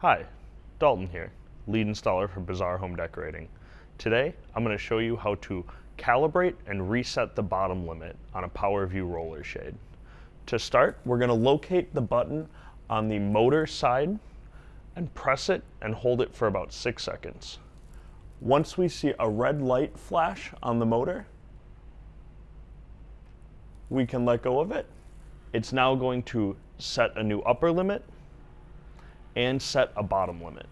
Hi, Dalton here, lead installer for Bazaar Home Decorating. Today, I'm going to show you how to calibrate and reset the bottom limit on a PowerView roller shade. To start, we're going to locate the button on the motor side and press it and hold it for about six seconds. Once we see a red light flash on the motor, we can let go of it. It's now going to set a new upper limit and set a bottom limit.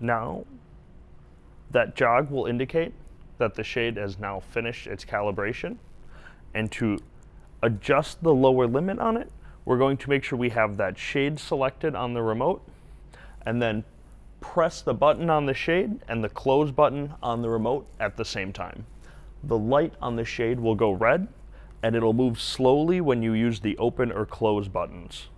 Now, that jog will indicate that the shade has now finished its calibration. And to adjust the lower limit on it, we're going to make sure we have that shade selected on the remote and then press the button on the shade and the close button on the remote at the same time. The light on the shade will go red and it'll move slowly when you use the open or close buttons.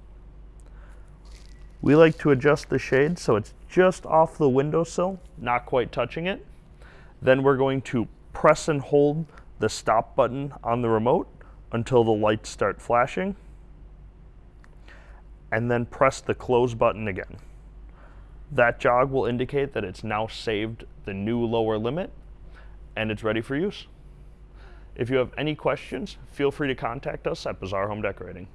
We like to adjust the shade so it's just off the windowsill, not quite touching it. Then we're going to press and hold the stop button on the remote until the lights start flashing. And then press the close button again. That jog will indicate that it's now saved the new lower limit and it's ready for use. If you have any questions, feel free to contact us at Bazaar Home Decorating.